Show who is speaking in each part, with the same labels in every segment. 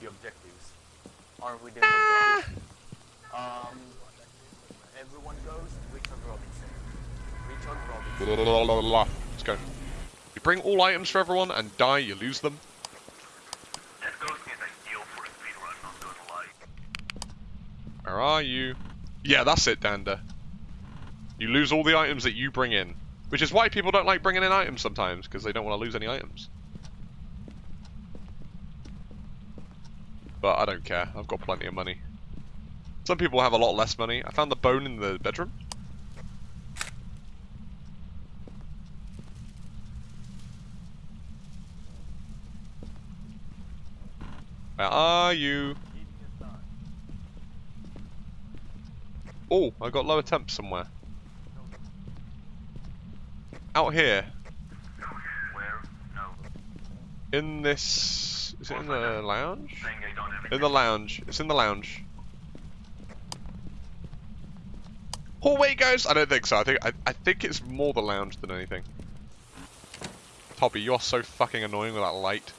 Speaker 1: the objectives. Aren't we doing
Speaker 2: Ah!
Speaker 1: objectives? Um, everyone goes. Richard Robinson. Richard Robinson.
Speaker 2: La, la, la, la, la. Let's go. You bring all items for everyone and die, you lose them.
Speaker 3: That ghost is ideal for a speedrun, not gonna lie.
Speaker 2: Where are you? Yeah, that's it, Dander. You lose all the items that you bring in. Which is why people don't like bringing in items sometimes, because they don't want to lose any items. But I don't care, I've got plenty of money. Some people have a lot less money. I found the bone in the bedroom. Where are you? Oh, I got lower temp somewhere. Out here. In this... Is it in the lounge? In the lounge. It's in the lounge. Hallway ghost? I don't think so. I think I, I think it's more the lounge than anything. Toby, you're so fucking annoying with that light.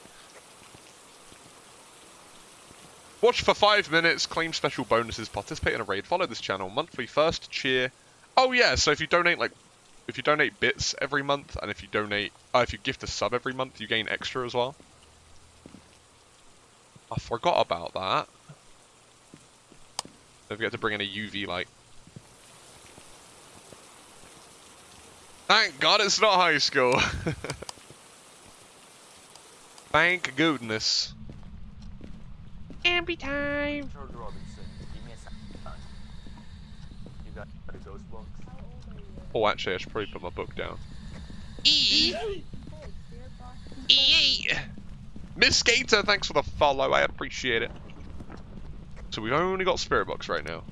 Speaker 2: Watch for five minutes, claim special bonuses, participate in a raid, follow this channel, monthly first, cheer. Oh yeah, so if you donate like, if you donate bits every month, and if you donate, uh, if you gift a sub every month, you gain extra as well. I forgot about that. Don't forget to bring in a UV light. Thank God it's not high school. Thank goodness. Ambi time.
Speaker 1: Richard Robinson. Give me a second. You got the ghost box?
Speaker 2: Oh, actually, I should probably put my book down. E E. Miss Skater, thanks for the follow. I appreciate it. So we've only got Spirit Box right now.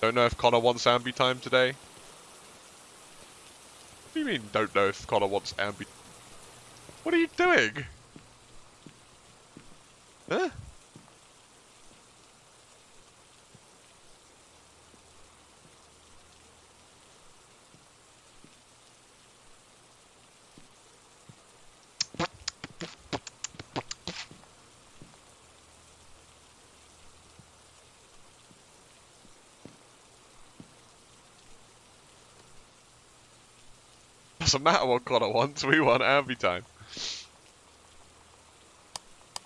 Speaker 2: Don't know if Connor wants ambi time today. What do you mean, don't know if Connor wants ambi... What are you doing? Huh? Doesn't matter what Connor wants, we want every time.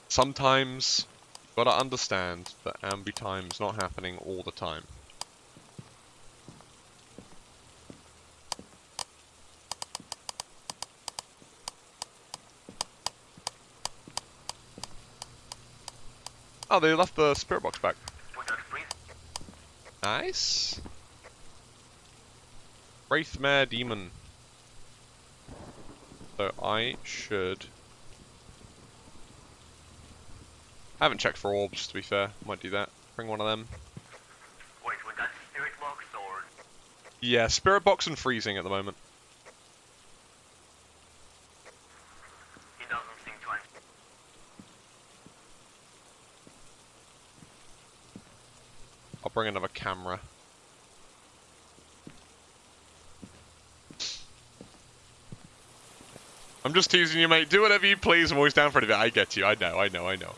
Speaker 2: Sometimes, you gotta understand that ambi time is not happening all the time. Oh, they left the spirit box back. Nice. Wraithmare Demon. So I should... I haven't checked for orbs, to be fair. Might do that. Bring one of them.
Speaker 3: Wait, with that spirit box or
Speaker 2: Yeah, Spirit Box and Freezing at the moment.
Speaker 3: he doesn't seem to answer.
Speaker 2: I'll bring another camera. I'm just teasing you, mate. Do whatever you please. I'm always down for it. I get you. I know, I know, I know.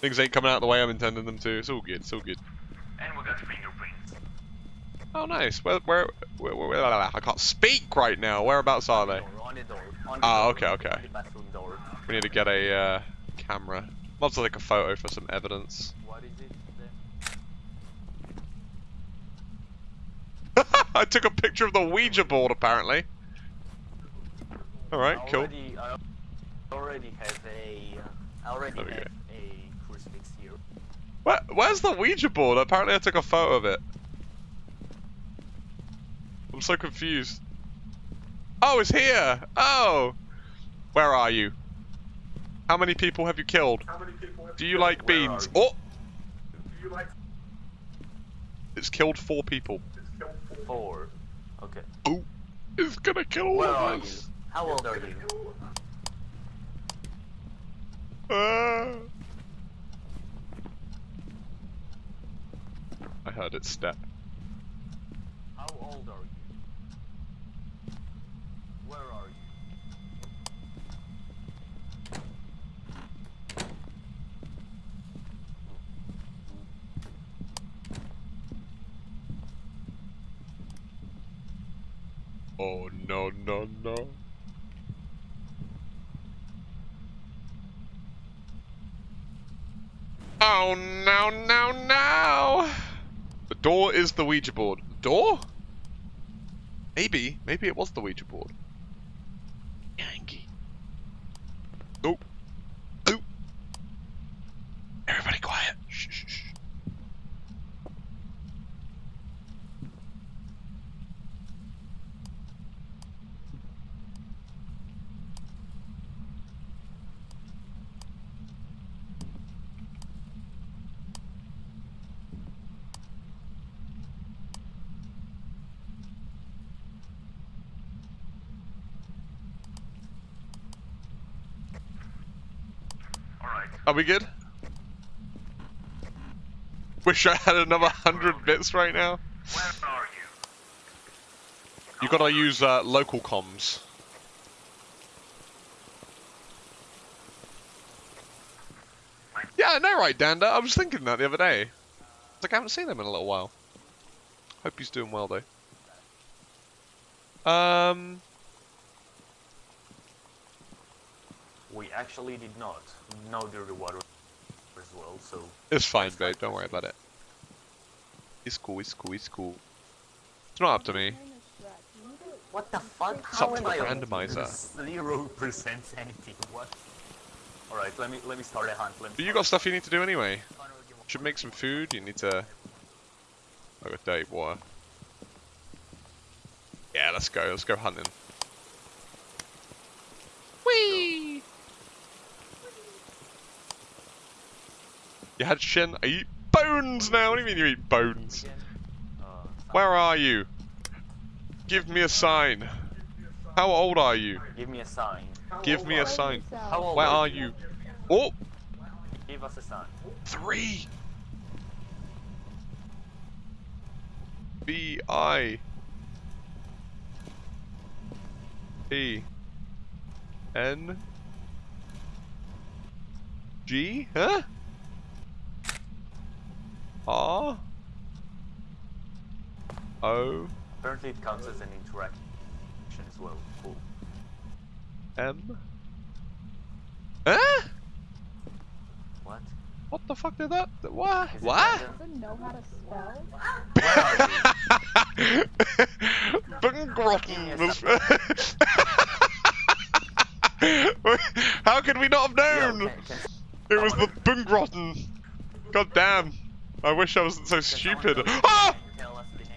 Speaker 2: Things ain't coming out the way I'm intending them to. It's all good. It's all good.
Speaker 3: And we got fingerprints.
Speaker 2: Oh, nice. Where, where, where, where, I can't speak right now. Whereabouts are they?
Speaker 1: Door, on the door. On the
Speaker 2: Ah,
Speaker 1: door,
Speaker 2: okay, okay. We need to get a uh, camera. As well take a photo for some evidence.
Speaker 1: What is it?
Speaker 2: I took a picture of the Ouija board, apparently. Alright, cool.
Speaker 1: already, I already have a. Uh, already have
Speaker 2: go.
Speaker 1: a crucifix here.
Speaker 2: Where, where's the Ouija board? Apparently I took a photo of it. I'm so confused. Oh, it's here! Oh! Where are you? How many people have you killed? Do you like
Speaker 1: Where are
Speaker 2: beans?
Speaker 1: you?
Speaker 2: Oh! It's killed four people.
Speaker 1: Four. Okay.
Speaker 2: Oh! It's gonna kill all
Speaker 1: Where
Speaker 2: of us!
Speaker 1: How old are you?
Speaker 2: Ah. I heard it step.
Speaker 1: How old are you? Where are you?
Speaker 2: Oh no no no. Oh no no no! The door is the Ouija board. Door? Maybe. Maybe it was the Ouija board. Are we good? Wish I had another hundred bits right now.
Speaker 3: where are you?
Speaker 2: You gotta use uh, local comms. Yeah, I know, right, Danda? I was thinking that the other day. It's like I haven't seen him in a little while. Hope he's doing well though. Um,
Speaker 1: We actually did not know dirty water as well, so
Speaker 2: it's fine, babe. Don't worry about it. It's cool. It's cool. It's cool. It's not up to me.
Speaker 1: what the fuck?
Speaker 2: It's up
Speaker 1: How
Speaker 2: to
Speaker 1: am
Speaker 2: the
Speaker 1: I
Speaker 2: randomizer.
Speaker 1: Zero percent sanity. What? All right, let me let me start a hunt. Let
Speaker 2: But you got stuff you need to do anyway.
Speaker 1: hunt.
Speaker 2: Should make some food. You need to. I got dirty water. Yeah, let's go. Let's go hunting. You had shin. I eat bones now. What do you mean you eat bones? Where are you? Give me a sign. How old are you?
Speaker 1: Give me a sign.
Speaker 2: Give me a sign.
Speaker 1: How old
Speaker 2: Where
Speaker 1: are
Speaker 2: are you? Oh,
Speaker 1: Give us a sign.
Speaker 2: three. B I E N G huh? R O oh.
Speaker 1: Apparently, it counts as an interaction as well. Cool.
Speaker 2: M Huh?
Speaker 1: What?
Speaker 2: What the fuck did that? What?
Speaker 1: Is it
Speaker 2: What?
Speaker 4: doesn't know how to spell.
Speaker 2: Bungrotten How could we not have known?
Speaker 1: can- can-
Speaker 2: It was the
Speaker 1: someone-
Speaker 2: Bungrotten. God damn. I wish I wasn't so stupid. Ah!
Speaker 1: tell us the name?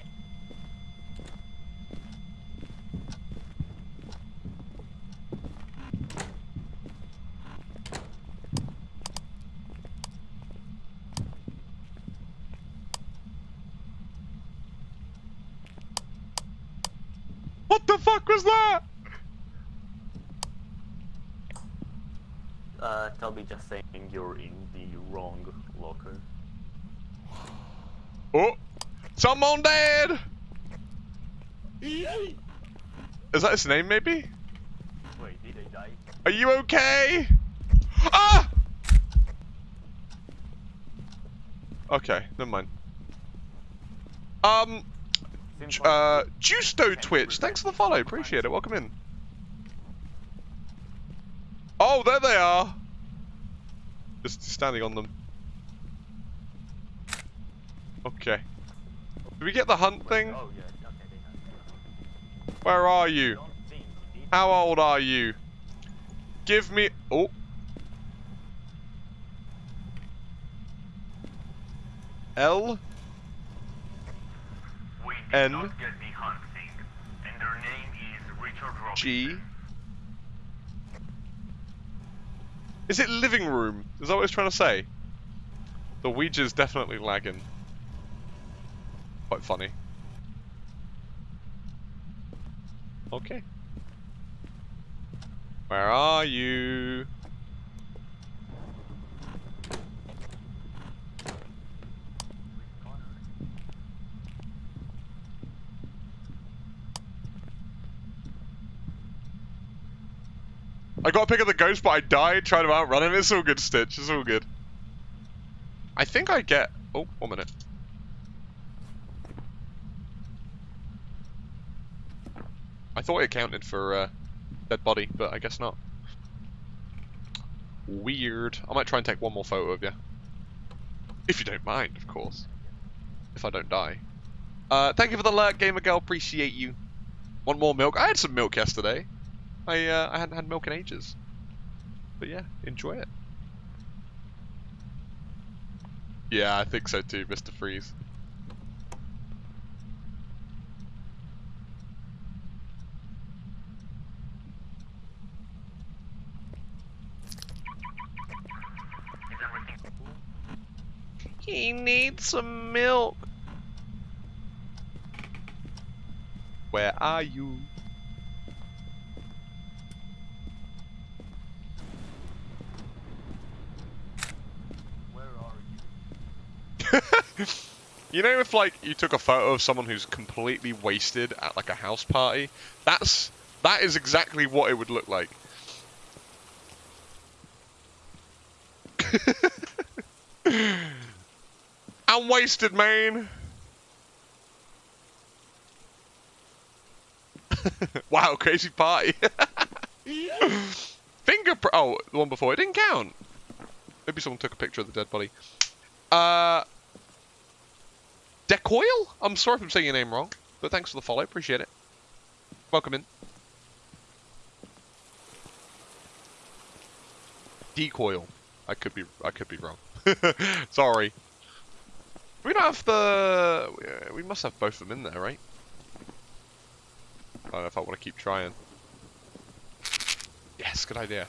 Speaker 2: What the fuck was that?
Speaker 1: Uh, Toby just saying you're in the wrong locker.
Speaker 2: Oh! Someone dead! Is that his name, maybe?
Speaker 1: Wait, did I die?
Speaker 2: Are you okay? Ah! Okay, never mind. Um, uh, Justo Twitch, thanks for the follow, appreciate it, welcome in. Oh, there they are! Just standing on them. Okay. Did we get the hunt thing?
Speaker 1: Oh yeah, okay, they have.
Speaker 2: Where are you?
Speaker 1: Don't think he did.
Speaker 2: How old are you? Give me. Oh. L N
Speaker 3: not get the hunt thing, and their name is Richard
Speaker 2: Is it living room? Is that what it's trying to say? The Ouija's definitely lagging. Quite funny. Okay. Where are you? I got a pick of the ghost, but I died trying to outrun him. It's all good, Stitch. It's all good. I think I get. Oh, one minute. Thought it counted for uh, dead body, but I guess not. Weird. I might try and take one more photo of you. If you don't mind, of course. If I don't die. Uh, thank you for the alert, Gamer Girl. Appreciate you. Want more milk? I had some milk yesterday. I uh, I hadn't had milk in ages. But yeah, enjoy it. Yeah, I think so too, Mr. Freeze.
Speaker 3: Is everything cool?
Speaker 2: He needs some milk. Where are you?
Speaker 1: Where are you?
Speaker 2: you know if like you took a photo of someone who's completely wasted at like a house party? That's that is exactly what it would look like. I'm wasted, man. wow, crazy party. Fingerprint. Oh, the one before. It didn't count. Maybe someone took a picture of the dead body. Uh, Decoil? I'm sorry if I'm saying your name wrong, but thanks for the follow. Appreciate it. Welcome in. Decoil. I could be. I could be wrong. sorry. We don't have the. We must have both of them in there, right? I don't know if I want to keep trying. Yes, good idea.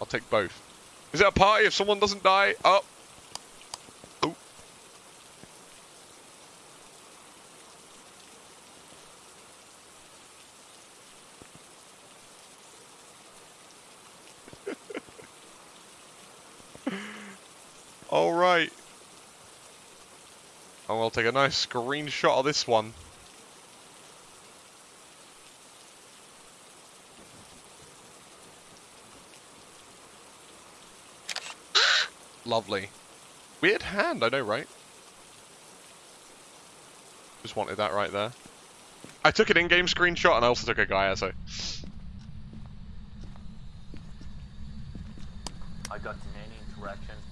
Speaker 2: I'll take both. Is it a party if someone doesn't die? Oh. All right. Oh, I'll take a nice screenshot of this one. Lovely. Weird hand, I know, right? Just wanted that right there. I took an in-game screenshot and I also took a guy, so...
Speaker 1: I got many interactions.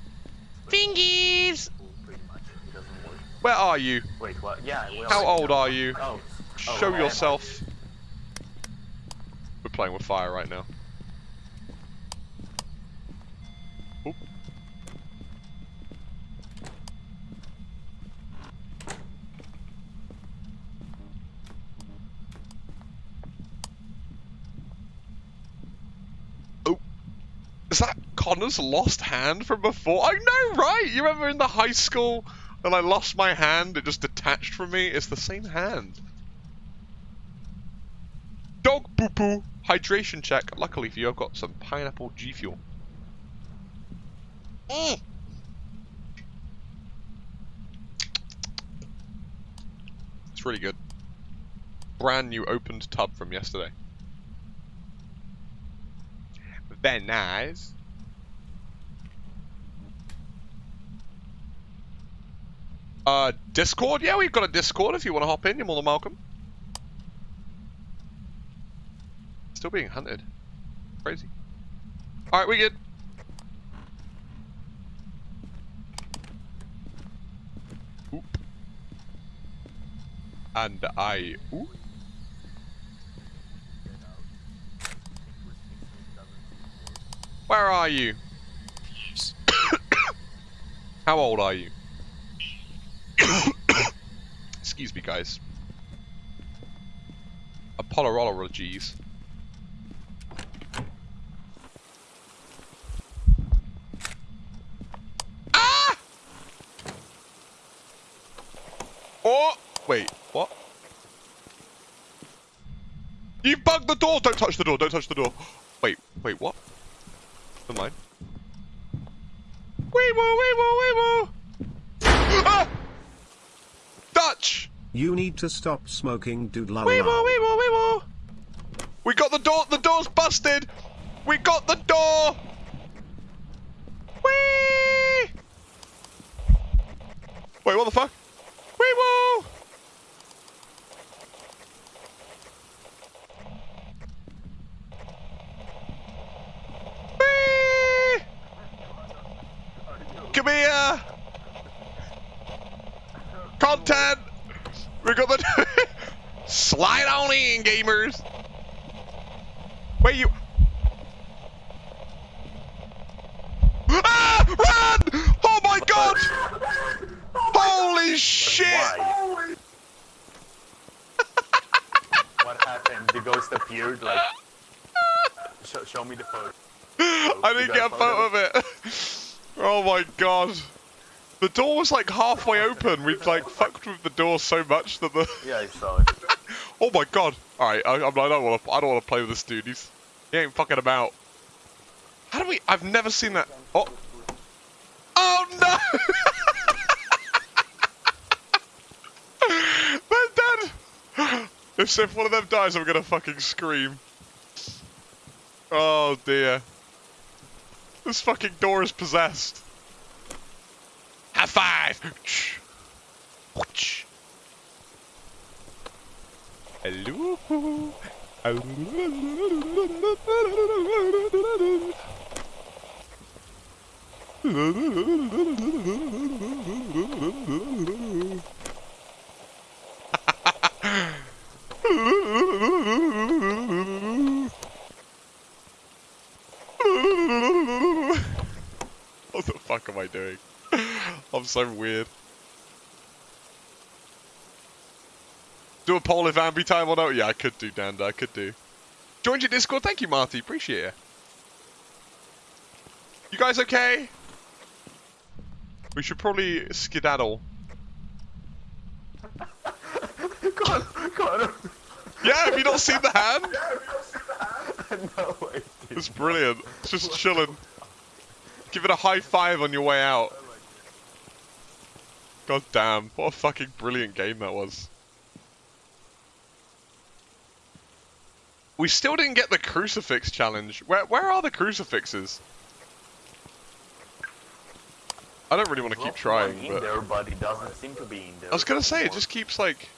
Speaker 1: but
Speaker 2: Fingies!
Speaker 1: Pretty much it doesn't work.
Speaker 2: Where are you?
Speaker 1: Wait, what? Yeah. we
Speaker 2: How old are you?
Speaker 1: Oh. oh,
Speaker 2: Show yourself. We're playing with fire right now. Oop. Oh. Is that Connor's lost hand from before? Oh, I know, right? You remember in the high school when I lost my hand, it just detached from me? It's the same hand. Dog poo poo. Hydration check. Luckily for you, I've got some pineapple G Fuel. Mm. It's really good. Brand new opened tub from yesterday. Very nice. Uh, Discord? Yeah, we've got a Discord if you want to hop in. You're more than welcome. Still being hunted. Crazy. Alright, we good. Oop. And I... Ooh. Where are you? How old are you? Excuse me, guys. Apologologies. Ah! Oh! Wait, what? You bugged the door! Don't touch the door, don't touch the door. Wait, wait, what? Never mind. Wee woo, wee woo, wee woo!
Speaker 4: You need to stop smoking, dude. La,
Speaker 2: wee woo, wee woo, wee woo. We got the door. The door's busted. We got the door. Wee. Wait, what the fuck? Wee woo. Wee. Come here. Content. We got the slide on in, gamers. Wait, you. Ah! Run! Oh my god! Holy shit!
Speaker 1: Why? what happened? The ghost appeared like. Show, show me the photo.
Speaker 2: I didn't get a photo of it. Oh my god. The door was like halfway open. We'd like fucked with the door so much that the.
Speaker 1: Yeah, saw.
Speaker 2: Oh my god. All right, I, I'm- I don't want to. I don't want to play with this dude. He's he ain't fucking about. How do we? I've never seen that. Oh. Oh no! They're dead. If, if one of them dies, I'm gonna fucking scream. Oh dear. This fucking door is possessed. High five! Hello. What the fuck am I doing? I'm so weird. Do a poll if Ambi time or not? Yeah, I could do, Danda. I could do. Joined your Discord. Thank you, Marty. Appreciate it. You guys okay? We should probably skedaddle.
Speaker 1: Connor, Connor.
Speaker 2: Yeah, have you not seen the hand?
Speaker 1: no, I didn't.
Speaker 2: It's brilliant. It's just chilling. Give it a high five on your way out. God damn, what a fucking brilliant game that was. We still didn't get the crucifix challenge. Where where are the crucifixes? I don't really want to keep trying, but
Speaker 1: there, but it doesn't seem to be in there.
Speaker 2: I was gonna say it just keeps like.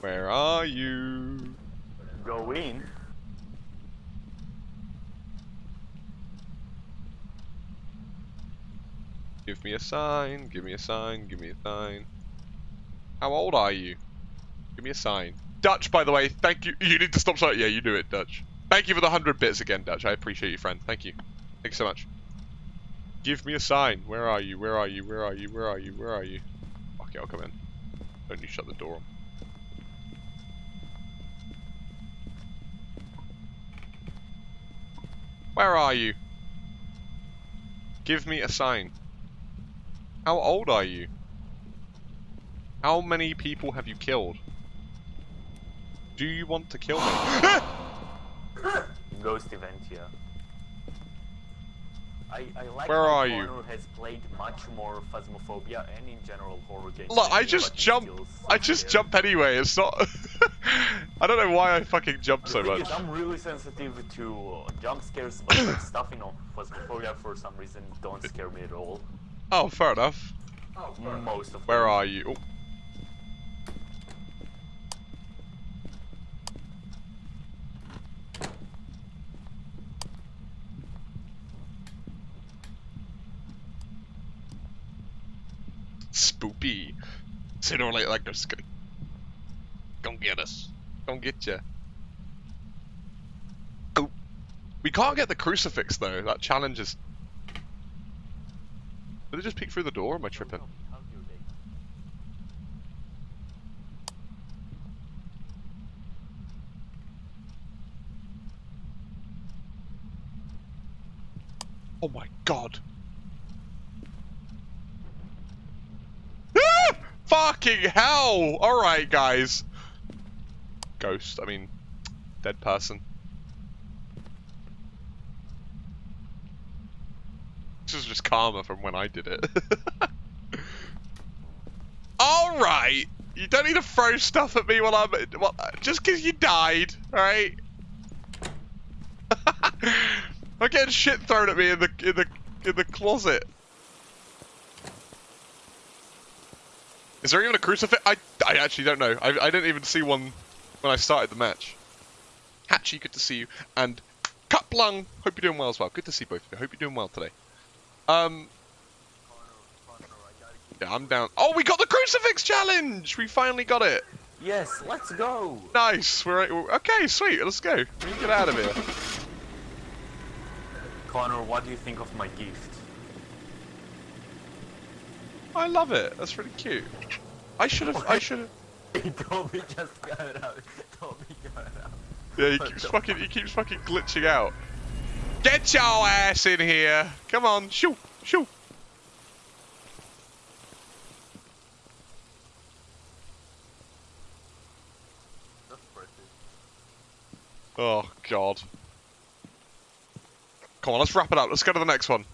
Speaker 2: Where are you?
Speaker 1: go in.
Speaker 2: Give me a sign, give me a sign, give me a sign. How old are you? Give me a sign. Dutch, by the way, thank you. You need to stop shouting. Yeah, you do it, Dutch. Thank you for the 100 bits again, Dutch. I appreciate you, friend. Thank you. Thank you so much. Give me a sign. Where are you? Where are you? Where are you? Where are you? Where are you? Okay, I'll come in. Don't you shut the door. Where are you? Give me a sign. How old are you? How many people have you killed? Do you want to kill me?
Speaker 1: Ghost event, yeah. I, I like
Speaker 2: Where are you?
Speaker 1: Has played much more Phasmophobia and in general horror games.
Speaker 2: Look, I just jump. I just
Speaker 1: scared.
Speaker 2: jump anyway. It's not. I don't know why I fucking jump so much.
Speaker 1: is, I'm really sensitive to uh, jump scares, but like stuff in Phasmophobia for some reason don't scare me at all.
Speaker 2: Oh, fair enough.
Speaker 1: Most of
Speaker 2: Where
Speaker 1: them.
Speaker 2: are you? Oh. Spoopy. Sooner or later, like they're just gonna get us. Come get ya. Oh, we can't get the crucifix though. That challenge is. Did it just peek through the door? Or am I tripping? Oh my god. Ah! Fucking hell! Alright, guys. Ghost, I mean, dead person. This is just karma from when I did it. Alright! You don't need to throw stuff at me while I'm. Well, just because you died, alright? I'm getting shit thrown at me in the in the in the closet. Is there even a crucifix? I I actually don't know. I I didn't even see one when I started the match. Hatchy, good to see you, and Cuplung, hope you're doing well as well. Good to see both of you. Hope you're doing well today. Um,
Speaker 1: Connor, Connor, I gotta give
Speaker 2: Yeah, I'm down. Oh, we got the crucifix challenge! We finally got it.
Speaker 1: Yes, let's go.
Speaker 2: Nice. We're, we're okay. Sweet. Let's go. We can get out of here.
Speaker 1: Connor, what do you think of my gift?
Speaker 2: I love it. That's really cute. I should have. I should have.
Speaker 1: Just got it out. Toby got it out.
Speaker 2: Yeah, he keeps fucking. He keeps fucking glitching out. Get your ass in here. Come on. Shoo. Shoo.
Speaker 1: That's pretty.
Speaker 2: Oh god. Come on, let's wrap it up. Let's go to the next one.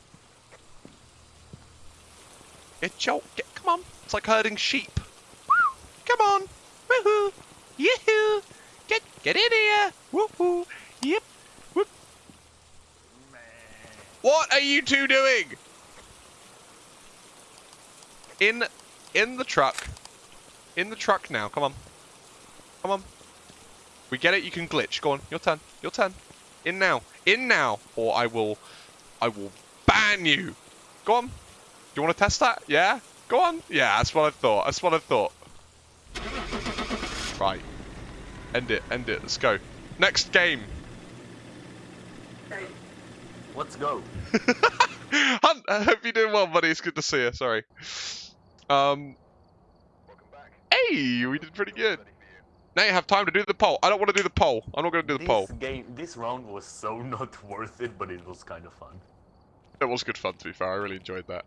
Speaker 2: Get your. Get, come on. It's like herding sheep. Come on. Woohoo. Yoo-hoo. Get in here. Woohoo. Yep. Whoop. What are you two doing? In in the truck. In the truck now. Come on. Come on. We get it. You can glitch. Go on. Your turn. Your turn. In now. In now. Or I will. I will ban you. Go on. Do you want to test that? Yeah. Go on. Yeah. That's what I thought. That's what I thought. Right. End it. End it. Let's go. Next game.
Speaker 1: Let's go.
Speaker 2: Hunt. I hope you're doing well, buddy. It's good to see you. Sorry. Um.
Speaker 3: Welcome back.
Speaker 2: Hey, we did pretty good. Now you have time to do the poll. I don't want to do the poll. I'm not going to do the
Speaker 1: This
Speaker 2: poll.
Speaker 1: game, this round was so not worth it, but it was kind of fun.
Speaker 2: It was good fun, to be fair. I really enjoyed that.